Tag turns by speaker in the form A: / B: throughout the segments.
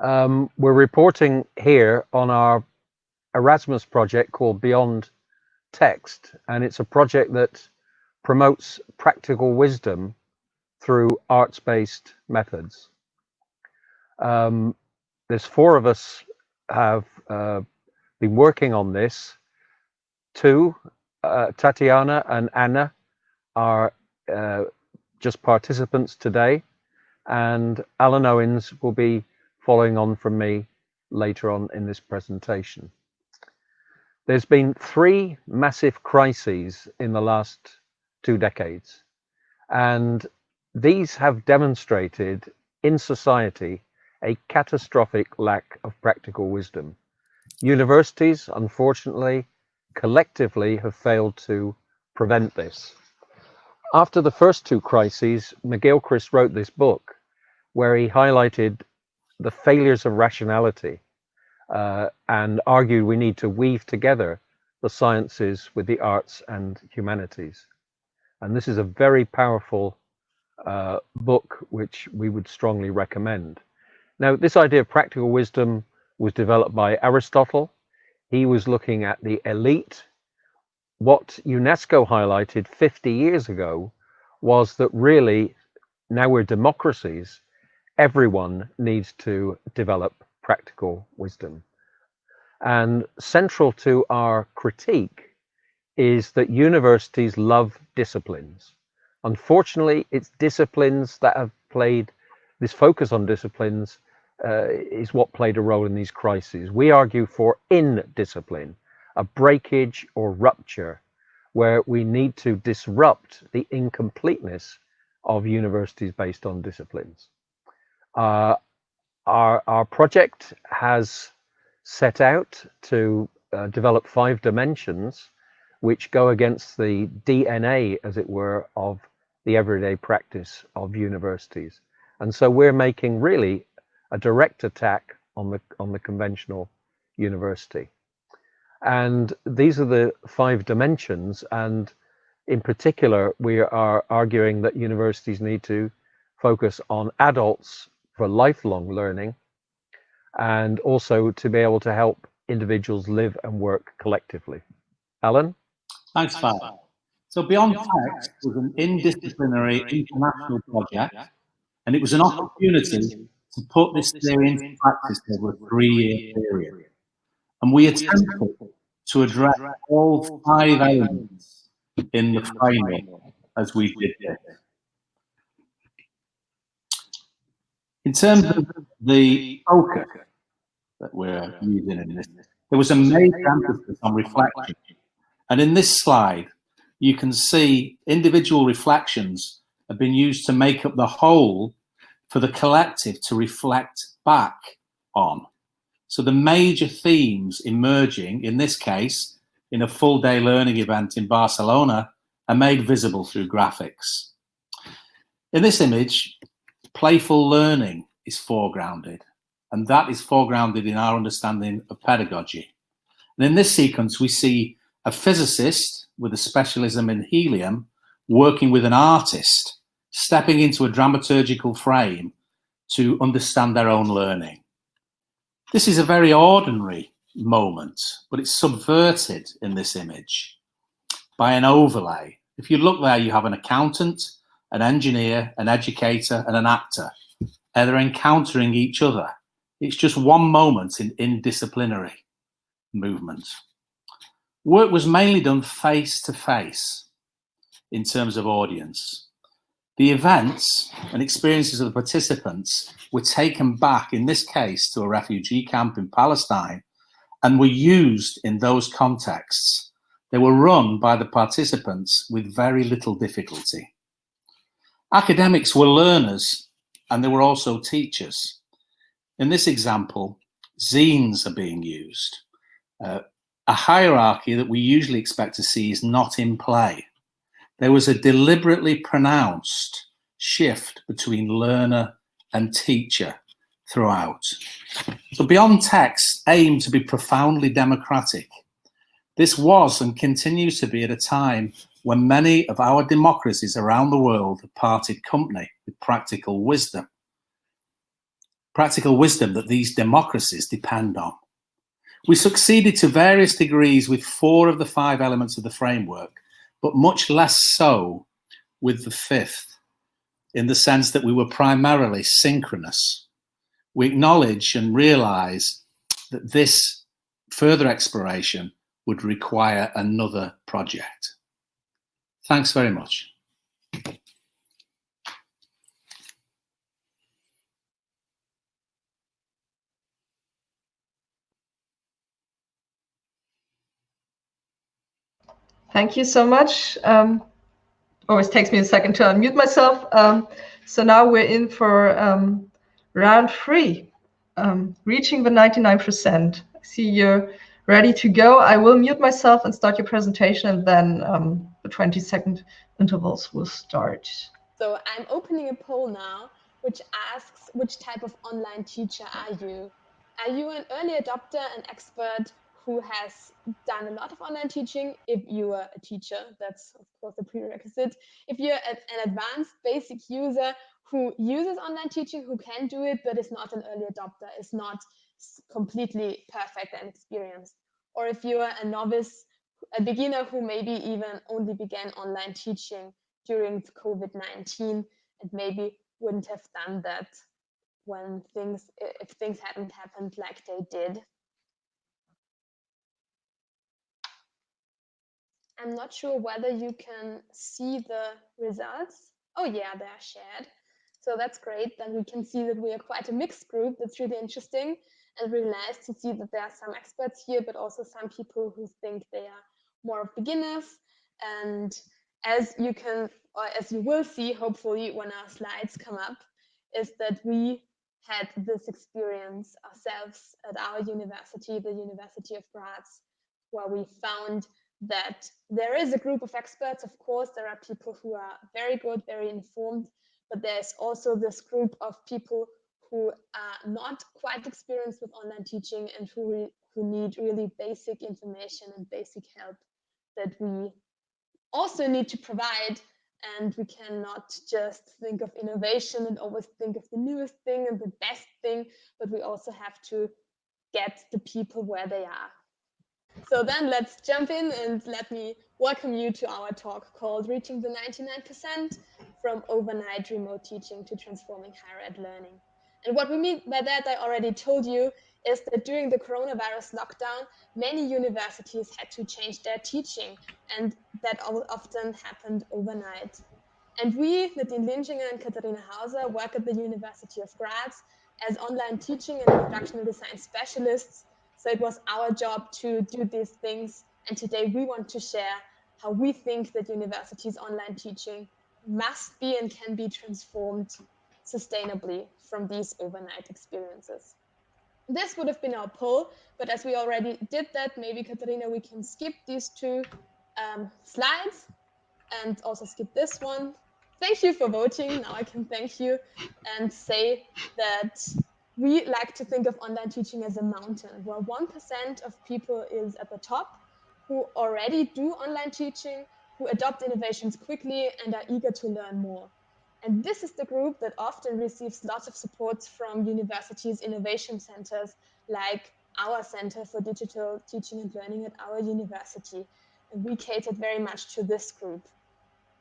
A: Um, we're reporting here on our Erasmus project called Beyond Text, and it's a project that promotes practical wisdom through arts-based methods. Um, there's four of us have uh, been working on this. Two, uh, Tatiana and Anna, are uh, just participants today, and Alan Owens will be following on from me later on in this presentation. There's been three massive crises in the last two decades, and these have demonstrated in society a catastrophic lack of practical wisdom. Universities, unfortunately, collectively have failed to prevent this. After the first two crises, McGilchrist wrote this book where he highlighted the failures of rationality uh, and argued we need to weave together the sciences with the arts and humanities. And this is a very powerful uh, book which we would strongly recommend. Now, this idea of practical wisdom was developed by Aristotle. He was looking at the elite. What UNESCO highlighted 50 years ago was that really now we're democracies everyone needs to develop practical wisdom. And central to our critique is that universities love disciplines. Unfortunately, it's disciplines that have played, this focus on disciplines uh, is what played a role in these crises. We argue for indiscipline, a breakage or rupture, where we need to disrupt the incompleteness of universities based on disciplines. Uh, our, our project has set out to uh, develop five dimensions which go against the DNA, as it were, of the everyday practice of universities. And so we're making really a direct attack on the on the conventional university. And these are the five dimensions. And in particular, we are arguing that universities need to focus on adults for lifelong learning and also to be able to help individuals live and work collectively. Alan?
B: Thanks, Fab. So Beyond Text was an indisciplinary international project, and it was an opportunity to put this theory into practice over a three-year period. And we attempted to address all five elements in the framework as we did this. In terms of the focus that we're using in this, there was a major emphasis on reflection. And in this slide, you can see individual reflections have been used to make up the whole for the collective to reflect back on. So the major themes emerging, in this case, in a full day learning event in Barcelona, are made visible through graphics. In this image, playful learning is foregrounded, and that is foregrounded in our understanding of pedagogy. And in this sequence, we see a physicist with a specialism in helium working with an artist, stepping into a dramaturgical frame to understand their own learning. This is a very ordinary moment, but it's subverted in this image by an overlay. If you look there, you have an accountant, an engineer, an educator, and an actor. And they're encountering each other. It's just one moment in indisciplinary movement. Work was mainly done face to face in terms of audience. The events and experiences of the participants were taken back, in this case, to a refugee camp in Palestine and were used in those contexts. They were run by the participants with very little difficulty. Academics were learners and they were also teachers. In this example, zines are being used. Uh, a hierarchy that we usually expect to see is not in play. There was a deliberately pronounced shift between learner and teacher throughout. So Beyond Text aimed to be profoundly democratic. This was and continues to be at a time when many of our democracies around the world have parted company with practical wisdom. practical wisdom that these democracies depend on. We succeeded to various degrees with four of the five elements of the framework, but much less so with the fifth, in the sense that we were primarily synchronous. We acknowledge and realize that this further exploration would require another project. Thanks very much.
C: Thank you so much. Um, always takes me a second to unmute myself. Um, so now we're in for um, round three, um, reaching the 99%. I see you're ready to go. I will mute myself and start your presentation and then um, the 20 second intervals will start.
D: So I'm opening a poll now, which asks which type of online teacher are you? Are you an early adopter, an expert, who has done a lot of online teaching. If you are a teacher, that's of course a prerequisite. If you're an advanced basic user who uses online teaching, who can do it, but is not an early adopter, is not completely perfect and experienced. Or if you are a novice, a beginner who maybe even only began online teaching during COVID-19 and maybe wouldn't have done that when things, if things hadn't happened like they did. I'm not sure whether you can see the results. Oh yeah, they are shared. So that's great. Then we can see that we are quite a mixed group. That's really interesting really nice to see that there are some experts here, but also some people who think they are more of beginners. And as you can, or as you will see, hopefully when our slides come up, is that we had this experience ourselves at our university, the University of Graz, where we found that there is a group of experts. Of course, there are people who are very good, very informed, but there's also this group of people who are not quite experienced with online teaching and who, who need really basic information and basic help that we also need to provide. And we cannot just think of innovation and always think of the newest thing and the best thing, but we also have to get the people where they are. So then let's jump in and let me welcome you to our talk called Reaching the 99% from overnight remote teaching to transforming higher ed learning. And what we mean by that, I already told you, is that during the coronavirus lockdown, many universities had to change their teaching, and that often happened overnight. And we, Nadine Linschinger and Katharina Hauser, work at the University of Graz as online teaching and instructional design specialists so it was our job to do these things. And today we want to share how we think that universities' online teaching must be and can be transformed sustainably from these overnight experiences. This would have been our poll, but as we already did that, maybe Katharina, we can skip these two um, slides and also skip this one. Thank you for voting. Now I can thank you and say that we like to think of online teaching as a mountain where 1% of people is at the top who already do online teaching, who adopt innovations quickly and are eager to learn more. And this is the group that often receives lots of support from universities' innovation centers, like our Center for Digital Teaching and Learning at our university. And we catered very much to this group.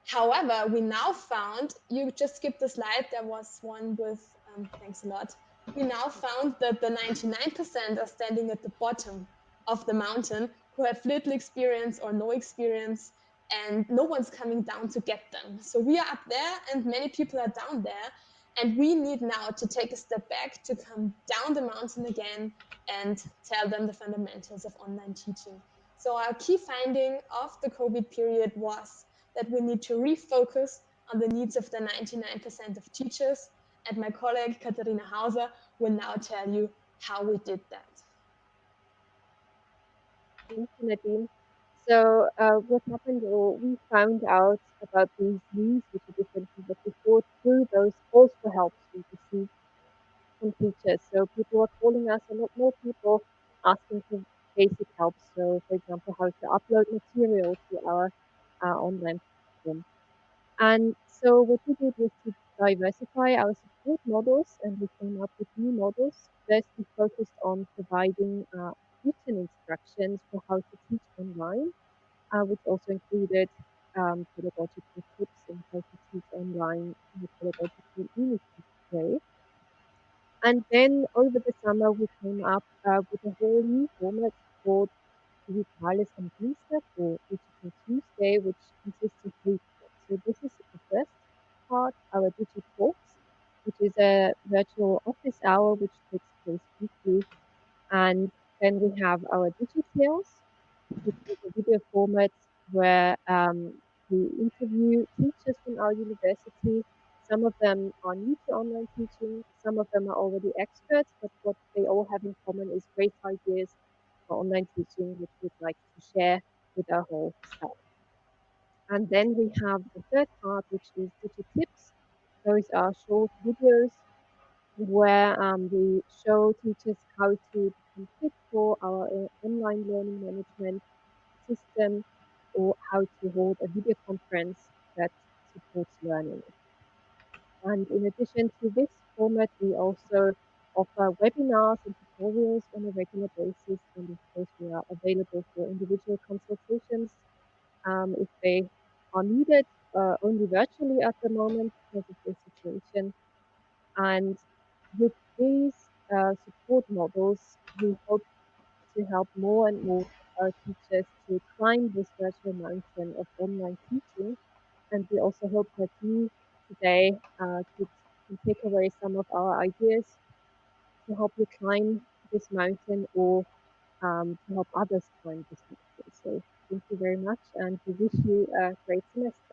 D: However, we now found, you just skipped the slide, there was one with, um, thanks a lot, we now found that the 99% are standing at the bottom of the mountain who have little experience or no experience and no one's coming down to get them. So we are up there and many people are down there and we need now to take a step back to come down the mountain again and tell them the fundamentals of online teaching. So our key finding of the COVID period was that we need to refocus on the needs of the 99% of teachers and my colleague Katharina Hauser will now tell you how we did that.
E: Thank you, Nadine. So uh, what happened, or we found out about these needs, which are different from what thought, through those calls for help we received from teachers. So people were calling us, a lot more people asking for basic help. So, for example, how to upload material to our uh, online platform. And so what we did was to diversify our support models and we came up with new models. First, we focused on providing uh, written instructions for how to teach online, uh, which also included um, pedagogical tips and how to teach online in a pedagogical way. And then over the summer, we came up uh, with a whole new format called Digitales am Dienstag or Digital Tuesday, which consists of three parts. So this is the first part, our Digital Talks, which is a virtual office hour which takes place weekly. And then we have our Digitales, which is a video format where um, we interview teachers from our university. Some of them are new to online teaching, some of them are already experts, but what they all have in common is great ideas for online teaching, which we'd like to share with our whole staff. And then we have the third part, which is digital tips. Those are short videos where um, we show teachers how to become fit for our uh, online learning management system or how to hold a video conference that supports learning. And in addition to this format, we also offer webinars and tutorials on a regular basis. And of course, we are available for individual consultations um, if they are needed, uh, only virtually at the moment because of the situation. And with these uh, support models, we hope to help more and more teachers to climb this virtual mountain of online teaching. And we also hope that you today uh, could, can take away some of our ideas to help you climb this mountain or um, to help others climb this mountain. So thank you very much and we wish you a great semester.